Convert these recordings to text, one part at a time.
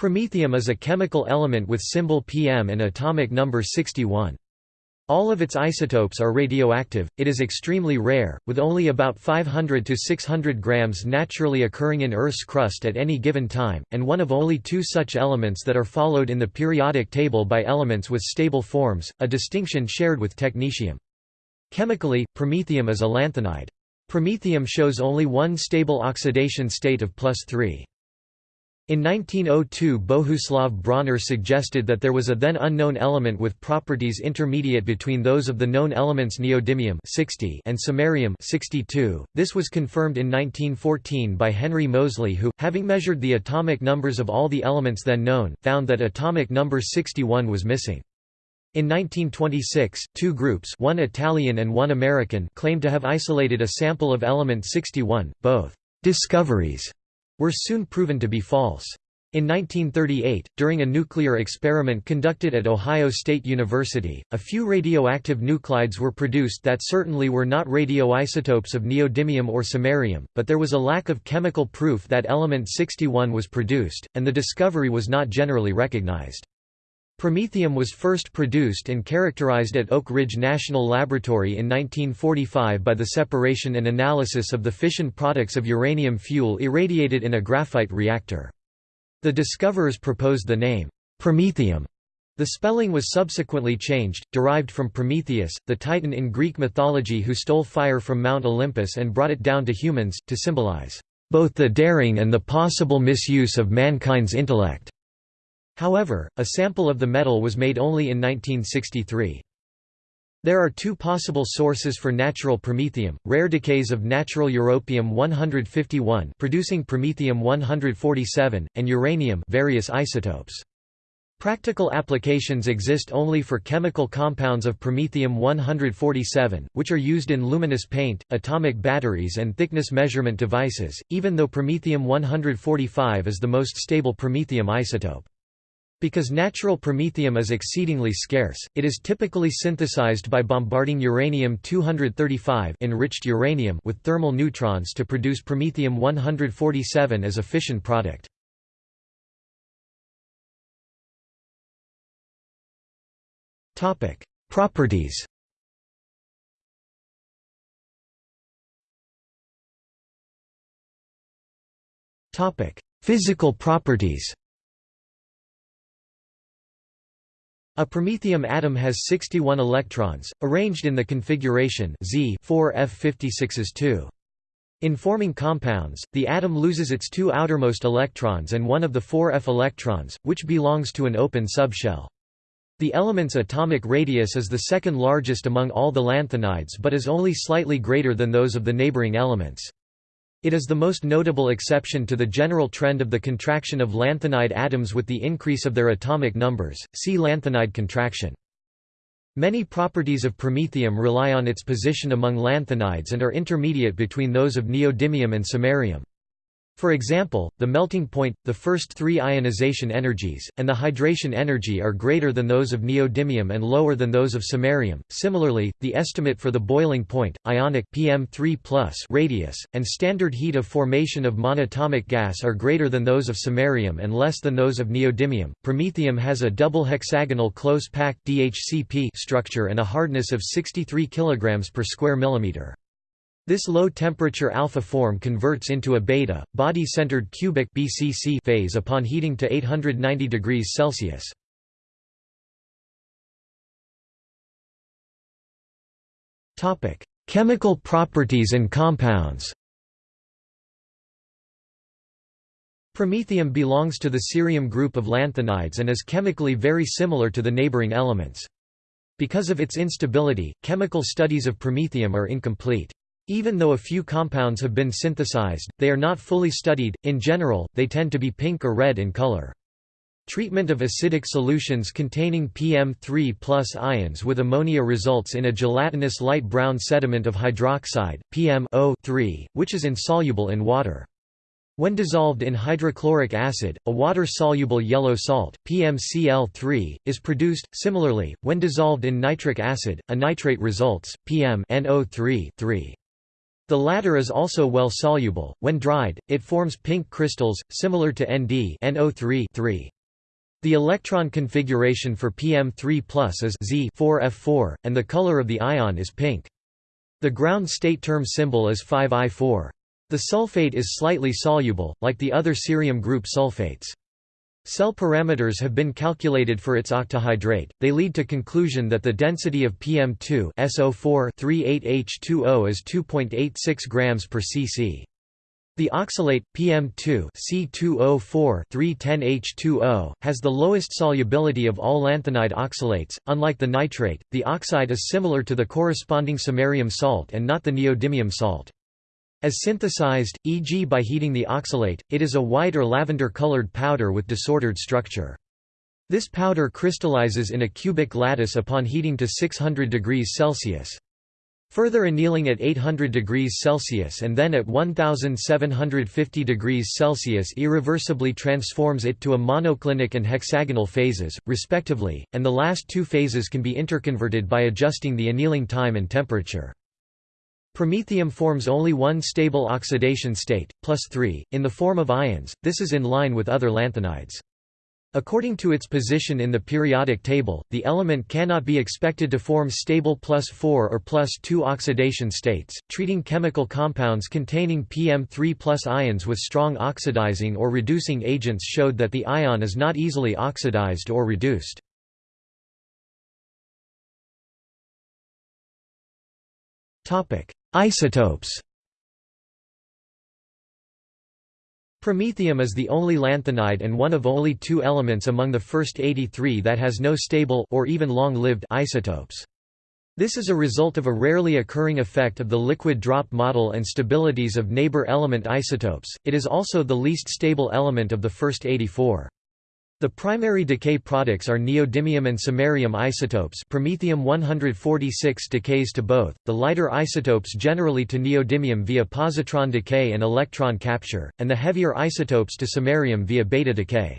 Promethium is a chemical element with symbol PM and atomic number 61. All of its isotopes are radioactive, it is extremely rare, with only about 500 to 600 grams naturally occurring in Earth's crust at any given time, and one of only two such elements that are followed in the periodic table by elements with stable forms, a distinction shared with technetium. Chemically, promethium is a lanthanide. Promethium shows only one stable oxidation state of plus 3. In 1902 Bohuslav Brauner suggested that there was a then unknown element with properties intermediate between those of the known elements neodymium 60 and samarium 62. This was confirmed in 1914 by Henry Moseley who, having measured the atomic numbers of all the elements then known, found that atomic number 61 was missing. In 1926, two groups one Italian and one American claimed to have isolated a sample of element 61, both «discoveries» were soon proven to be false. In 1938, during a nuclear experiment conducted at Ohio State University, a few radioactive nuclides were produced that certainly were not radioisotopes of neodymium or samarium, but there was a lack of chemical proof that element 61 was produced, and the discovery was not generally recognized. Promethium was first produced and characterized at Oak Ridge National Laboratory in 1945 by the separation and analysis of the fission products of uranium fuel irradiated in a graphite reactor. The discoverers proposed the name, Promethium. The spelling was subsequently changed, derived from Prometheus, the titan in Greek mythology who stole fire from Mount Olympus and brought it down to humans, to symbolize both the daring and the possible misuse of mankind's intellect. However, a sample of the metal was made only in 1963. There are two possible sources for natural promethium, rare decays of natural europium-151 producing promethium-147, and uranium various isotopes. Practical applications exist only for chemical compounds of promethium-147, which are used in luminous paint, atomic batteries and thickness measurement devices, even though promethium-145 is the most stable promethium isotope. Because natural promethium is exceedingly scarce, it is typically synthesized by bombarding uranium-235 enriched uranium with thermal neutrons to produce promethium-147 as a fission product. Properties Physical properties A promethium atom has 61 electrons, arranged in the configuration Z 4f56s2. In forming compounds, the atom loses its two outermost electrons and one of the four f electrons, which belongs to an open subshell. The element's atomic radius is the second largest among all the lanthanides but is only slightly greater than those of the neighboring elements. It is the most notable exception to the general trend of the contraction of lanthanide atoms with the increase of their atomic numbers, see lanthanide contraction. Many properties of promethium rely on its position among lanthanides and are intermediate between those of neodymium and samarium. For example, the melting point, the first three ionization energies, and the hydration energy are greater than those of neodymium and lower than those of samarium. Similarly, the estimate for the boiling point, ionic PM3+ radius, and standard heat of formation of monatomic gas are greater than those of samarium and less than those of neodymium. Promethium has a double hexagonal close-packed DHCP structure and a hardness of 63 kg per square millimeter. This low-temperature alpha form converts into a beta, body-centered cubic BCC phase upon heating to 890 degrees Celsius. Chemical properties and compounds. Promethium belongs to the cerium group of lanthanides and is chemically very similar to the neighboring elements. Because of its instability, chemical studies of promethium are incomplete. Even though a few compounds have been synthesized, they are not fully studied. In general, they tend to be pink or red in color. Treatment of acidic solutions containing PM3 ions with ammonia results in a gelatinous light brown sediment of hydroxide, PMO3, which is insoluble in water. When dissolved in hydrochloric acid, a water-soluble yellow salt, PMCl3, is produced. Similarly, when dissolved in nitric acid, a nitrate results, PMNO3 3. The latter is also well soluble. When dried, it forms pink crystals, similar to Nd NO3 -3. The electron configuration for PM3 is Z4F4, and the color of the ion is pink. The ground state term symbol is 5I4. The sulfate is slightly soluble, like the other cerium group sulfates. Cell parameters have been calculated for its octahydrate. They lead to conclusion that the density of PM2 SO4 38H2O is 2.86 grams per cc. The oxalate PM2 C2O4 310H2O has the lowest solubility of all lanthanide oxalates. Unlike the nitrate, the oxide is similar to the corresponding samarium salt and not the neodymium salt. As synthesized, e.g. by heating the oxalate, it is a white or lavender-colored powder with disordered structure. This powder crystallizes in a cubic lattice upon heating to 600 degrees Celsius. Further annealing at 800 degrees Celsius and then at 1750 degrees Celsius irreversibly transforms it to a monoclinic and hexagonal phases, respectively, and the last two phases can be interconverted by adjusting the annealing time and temperature. Promethium forms only one stable oxidation state, plus 3, in the form of ions, this is in line with other lanthanides. According to its position in the periodic table, the element cannot be expected to form stable plus 4 or plus 2 oxidation states. Treating chemical compounds containing PM3 plus ions with strong oxidizing or reducing agents showed that the ion is not easily oxidized or reduced. Topic: Isotopes Promethium is the only lanthanide and one of only two elements among the first 83 that has no stable or even long-lived isotopes. This is a result of a rarely occurring effect of the liquid drop model and stabilities of neighbor element isotopes. It is also the least stable element of the first 84. The primary decay products are neodymium and samarium isotopes promethium 146 decays to both, the lighter isotopes generally to neodymium via positron decay and electron capture, and the heavier isotopes to samarium via beta decay.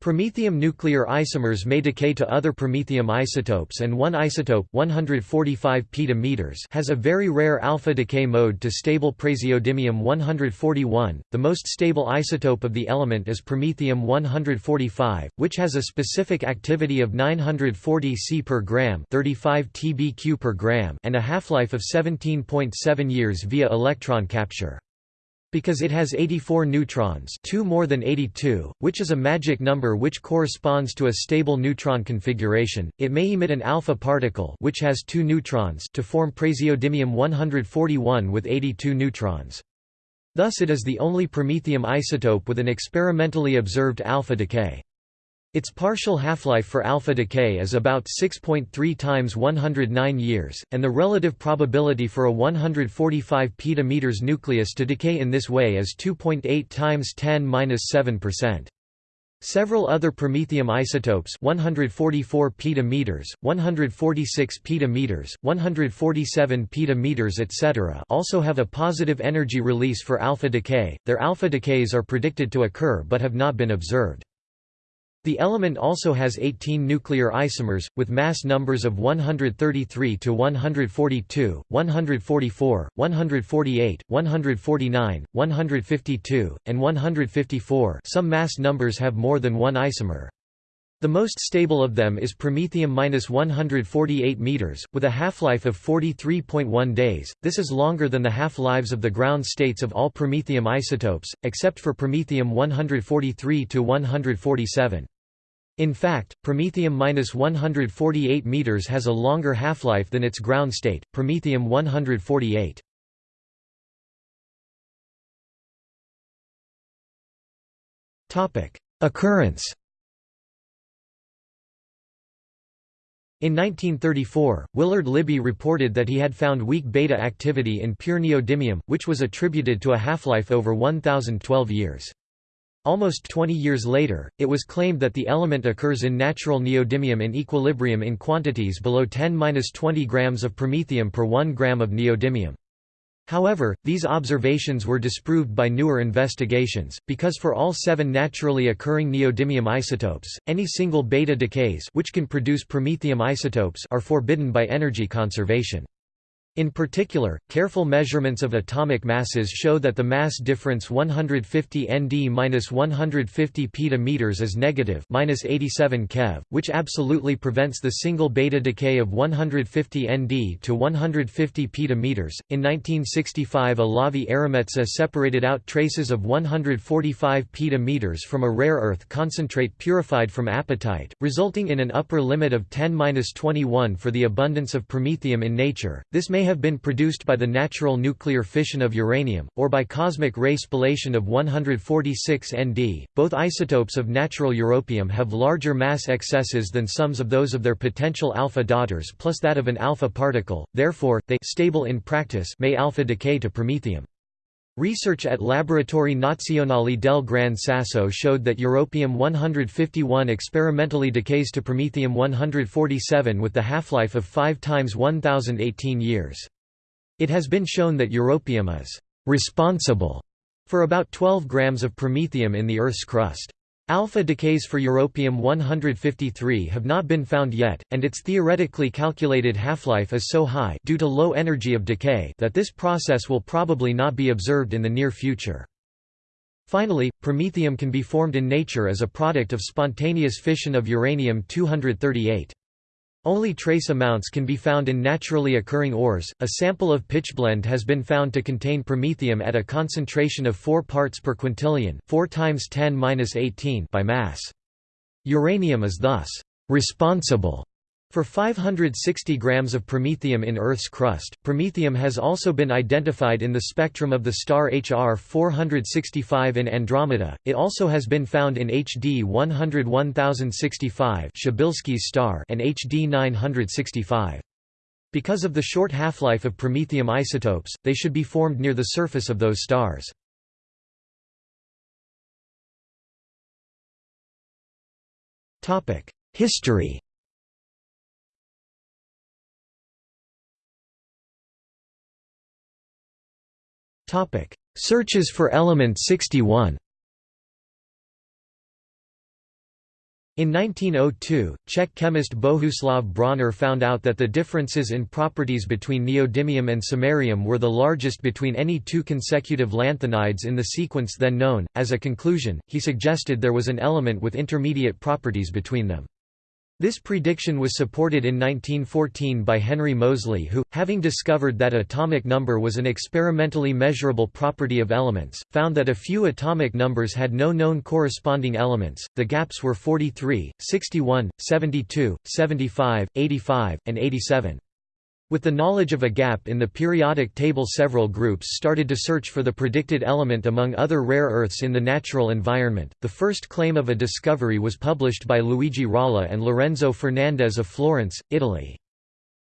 Promethium nuclear isomers may decay to other promethium isotopes and one isotope 145 petameters has a very rare alpha decay mode to stable praseodymium 141. The most stable isotope of the element is promethium 145, which has a specific activity of 940 C per gram, 35 TBq per gram, and a half-life of 17.7 years via electron capture. Because it has 84 neutrons 2 more than 82, which is a magic number which corresponds to a stable neutron configuration, it may emit an alpha particle which has 2 neutrons to form praseodymium 141 with 82 neutrons. Thus it is the only promethium isotope with an experimentally observed alpha decay. Its partial half-life for alpha decay is about 6.3 times 109 years, and the relative probability for a 145 petameters nucleus to decay in this way is 2.8 times 10^-7%. Several other promethium isotopes 144 petameters, 146 petameters, 147 petameters etc. also have a positive energy release for alpha decay. Their alpha decays are predicted to occur but have not been observed. The element also has 18 nuclear isomers, with mass numbers of 133 to 142, 144, 148, 149, 152, and 154 some mass numbers have more than one isomer. The most stable of them is promethium-148 meters, with a half-life of 43.1 days. This is longer than the half-lives of the ground states of all promethium isotopes, except for promethium-143-147. In fact, promethium-148 meters has a longer half-life than its ground state, promethium-148. Occurrence In 1934, Willard Libby reported that he had found weak beta activity in pure neodymium, which was attributed to a half-life over 1012 years. Almost 20 years later, it was claimed that the element occurs in natural neodymium in equilibrium in quantities below 10-20 grams of promethium per 1 gram of neodymium. However, these observations were disproved by newer investigations, because for all seven naturally occurring neodymium isotopes, any single beta decays which can produce promethium isotopes are forbidden by energy conservation. In particular, careful measurements of atomic masses show that the mass difference 150 Nd-150 peta-meters is negative minus 87 keV, which absolutely prevents the single beta decay of 150 Nd to 150 peta-meters. In 1965 Olavi Erämetsä separated out traces of 145 peta-meters from a rare earth concentrate purified from apatite, resulting in an upper limit of 10-21 for the abundance of promethium in nature. This may have been produced by the natural nuclear fission of uranium, or by cosmic ray spallation of 146 Nd. Both isotopes of natural europium have larger mass excesses than sums of those of their potential alpha daughters plus that of an alpha particle, therefore, they stable in practice may alpha decay to promethium. Research at Laboratori Nazionali del Gran Sasso showed that europium-151 experimentally decays to promethium-147 with the half-life of 5 times 1018 years. It has been shown that europium is «responsible» for about 12 grams of promethium in the Earth's crust. Alpha decays for europium-153 have not been found yet, and its theoretically calculated half-life is so high due to low energy of decay that this process will probably not be observed in the near future. Finally, promethium can be formed in nature as a product of spontaneous fission of uranium-238. Only trace amounts can be found in naturally occurring ores. A sample of pitchblende has been found to contain promethium at a concentration of 4 parts per quintillion, 4 times 10^-18 by mass. Uranium is thus responsible for 560 grams of promethium in Earth's crust, promethium has also been identified in the spectrum of the star HR 465 in Andromeda. It also has been found in HD 101065 Przybylski's star and HD 965. Because of the short half-life of promethium isotopes, they should be formed near the surface of those stars. History Topic: Searches for element 61. In 1902, Czech chemist Bohuslav Brauner found out that the differences in properties between neodymium and samarium were the largest between any two consecutive lanthanides in the sequence then known. As a conclusion, he suggested there was an element with intermediate properties between them. This prediction was supported in 1914 by Henry Moseley who, having discovered that atomic number was an experimentally measurable property of elements, found that a few atomic numbers had no known corresponding elements, the gaps were 43, 61, 72, 75, 85, and 87. With the knowledge of a gap in the periodic table several groups started to search for the predicted element among other rare earths in the natural environment. The first claim of a discovery was published by Luigi Rolla and Lorenzo Fernandez of Florence, Italy.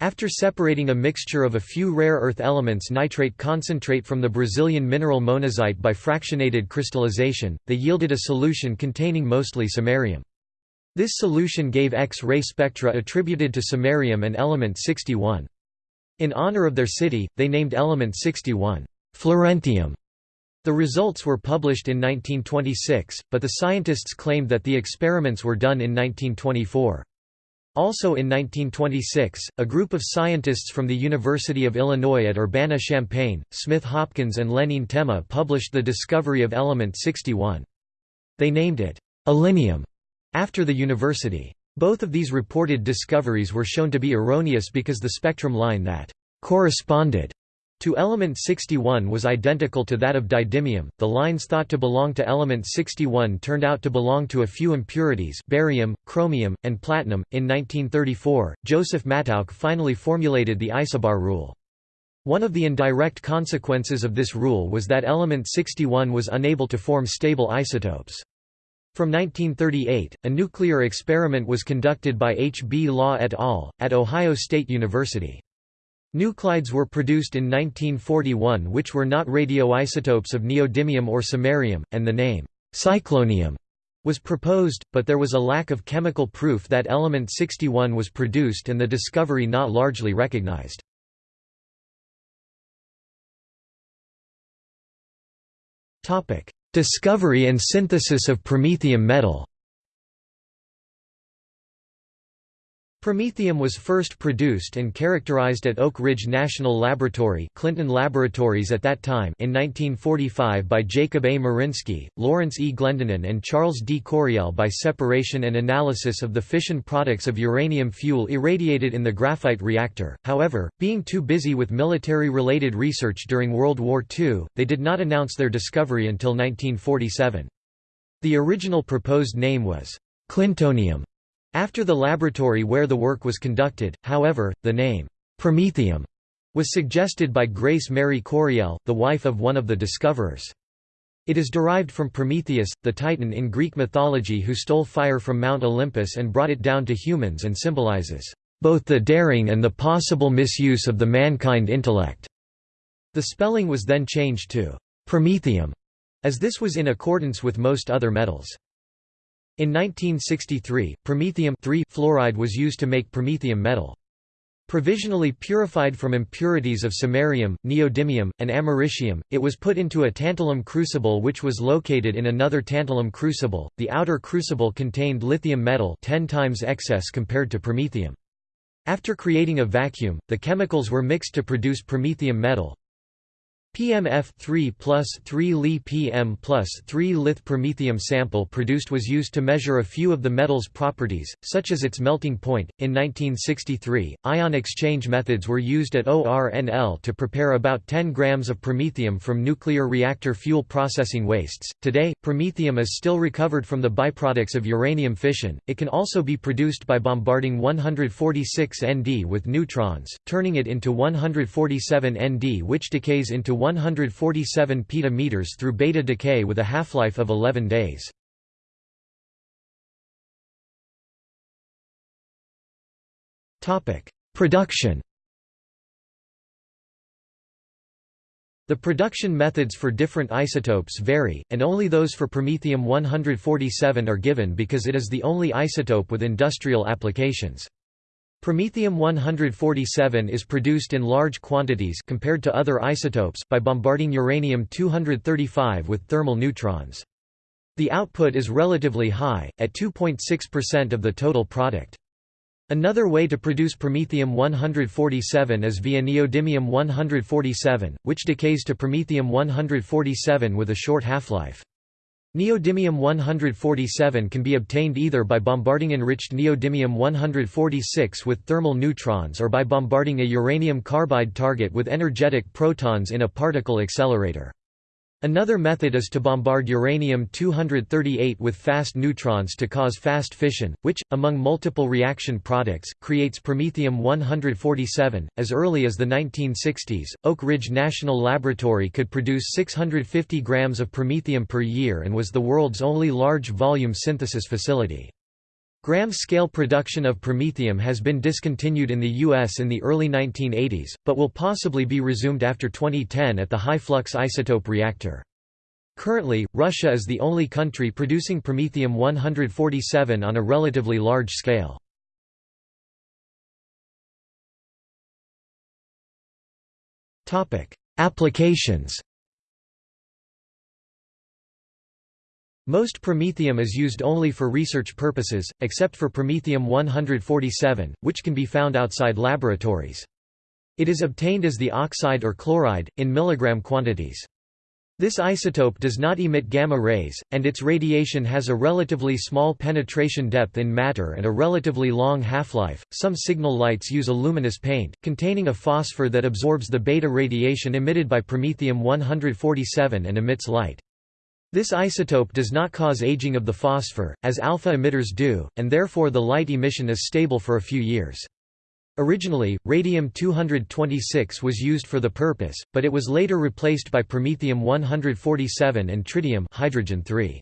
After separating a mixture of a few rare earth elements nitrate concentrate from the Brazilian mineral monazite by fractionated crystallization, they yielded a solution containing mostly samarium. This solution gave X-ray spectra attributed to samarium and element 61. In honor of their city, they named element 61, Florentium. The results were published in 1926, but the scientists claimed that the experiments were done in 1924. Also in 1926, a group of scientists from the University of Illinois at Urbana-Champaign, Smith-Hopkins and Len Yntema published the discovery of element 61. They named it illinium after the university. Both of these reported discoveries were shown to be erroneous because the spectrum line that corresponded to element 61 was identical to that of didymium. The lines thought to belong to element 61 turned out to belong to a few impurities, barium, chromium, and platinum. In 1934, Joseph Mattauch finally formulated the isobar rule. One of the indirect consequences of this rule was that element 61 was unable to form stable isotopes. From 1938, a nuclear experiment was conducted by H. B. Law et al., at Ohio State University. Nuclides were produced in 1941 which were not radioisotopes of neodymium or samarium, and the name, cyclonium, was proposed, but there was a lack of chemical proof that element 61 was produced and the discovery not largely recognized. Discovery and synthesis of promethium metal Promethium was first produced and characterized at Oak Ridge National Laboratory Clinton Laboratories at that time in 1945 by Jacob A. Marinsky, Lawrence E. Glendenin and Charles D. Coryell by separation and analysis of the fission products of uranium fuel irradiated in the graphite reactor. However, being too busy with military-related research during World War II, they did not announce their discovery until 1947. The original proposed name was Clintonium after the laboratory where the work was conducted, however, the name, Promethium, was suggested by Grace Mary Coryell, the wife of one of the discoverers. It is derived from Prometheus, the Titan in Greek mythology who stole fire from Mount Olympus and brought it down to humans and symbolizes both the daring and the possible misuse of the mankind intellect. The spelling was then changed to Promethium, as this was in accordance with most other metals. In 1963, promethium fluoride was used to make promethium metal. Provisionally purified from impurities of samarium, neodymium, and americium, it was put into a tantalum crucible which was located in another tantalum crucible. The outer crucible contained lithium metal 10 times excess compared to promethium. After creating a vacuum, the chemicals were mixed to produce promethium metal, PMF 3 plus 3 Li PM plus 3 lith promethium sample produced was used to measure a few of the metal's properties, such as its melting point. In 1963, ion exchange methods were used at ORNL to prepare about 10 grams of promethium from nuclear reactor fuel processing wastes. Today, promethium is still recovered from the byproducts of uranium fission. It can also be produced by bombarding 146 Nd with neutrons, turning it into 147 Nd, which decays into 147 petameters through beta decay with a half-life of 11 days. Production The production methods for different isotopes vary, and only those for promethium-147 are given because it is the only isotope with industrial applications. Promethium-147 is produced in large quantities compared to other isotopes by bombarding uranium-235 with thermal neutrons. The output is relatively high, at 2.6% of the total product. Another way to produce promethium-147 is via neodymium-147, which decays to promethium-147 with a short half-life. Neodymium-147 can be obtained either by bombarding enriched neodymium-146 with thermal neutrons or by bombarding a uranium carbide target with energetic protons in a particle accelerator. Another method is to bombard uranium-238 with fast neutrons to cause fast fission, which, among multiple reaction products, creates promethium-147. As early as the 1960s, Oak Ridge National Laboratory could produce 650 grams of promethium per year and was the world's only large-volume synthesis facility. Gram-scale production of promethium has been discontinued in the U.S. in the early 1980s, but will possibly be resumed after 2010 at the high-flux isotope reactor. Currently, Russia is the only country producing promethium-147 on a relatively large scale. Applications Most promethium is used only for research purposes, except for promethium-147, which can be found outside laboratories. It is obtained as the oxide or chloride, in milligram quantities. This isotope does not emit gamma rays, and its radiation has a relatively small penetration depth in matter and a relatively long half-life. Some signal lights use a luminous paint, containing a phosphor that absorbs the beta radiation emitted by promethium-147 and emits light. This isotope does not cause aging of the phosphor, as alpha emitters do, and therefore the light emission is stable for a few years. Originally, radium-226 was used for the purpose, but it was later replaced by promethium-147 and tritium hydrogen 3.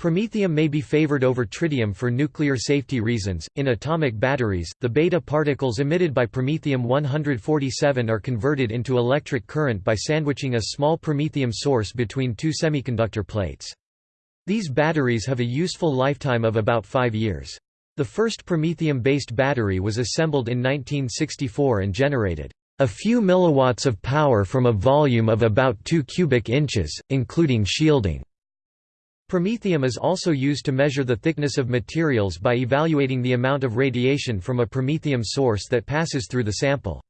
Promethium may be favored over tritium for nuclear safety reasons. In atomic batteries, the beta particles emitted by promethium-147 are converted into electric current by sandwiching a small promethium source between two semiconductor plates. These batteries have a useful lifetime of about 5 years. The first promethium-based battery was assembled in 1964 and generated a few milliwatts of power from a volume of about 2 cubic inches, including shielding. Promethium is also used to measure the thickness of materials by evaluating the amount of radiation from a promethium source that passes through the sample.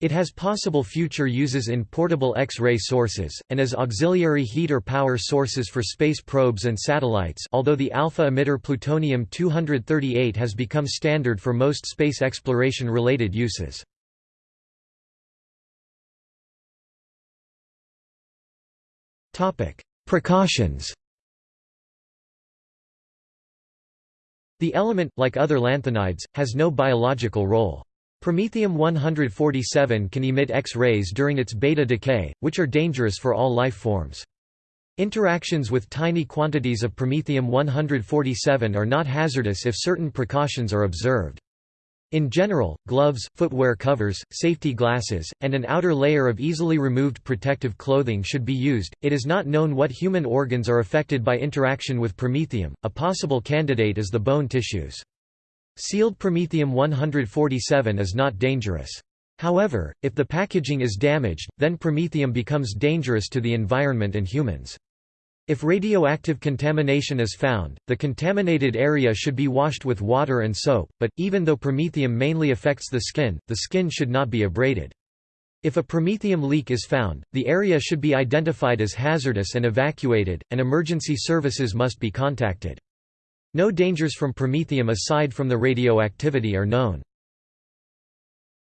It has possible future uses in portable X-ray sources, and as auxiliary heat or power sources for space probes and satellites although the alpha emitter plutonium-238 has become standard for most space exploration-related uses. Precautions The element, like other lanthanides, has no biological role. Promethium-147 can emit X-rays during its beta decay, which are dangerous for all life forms. Interactions with tiny quantities of promethium-147 are not hazardous if certain precautions are observed. In general, gloves, footwear covers, safety glasses, and an outer layer of easily removed protective clothing should be used. It is not known what human organs are affected by interaction with promethium. A possible candidate is the bone tissues. Sealed promethium-147 is not dangerous. However, if the packaging is damaged, then promethium becomes dangerous to the environment and humans. If radioactive contamination is found, the contaminated area should be washed with water and soap, but, even though promethium mainly affects the skin, the skin should not be abraded. If a promethium leak is found, the area should be identified as hazardous and evacuated, and emergency services must be contacted. No dangers from promethium aside from the radioactivity are known.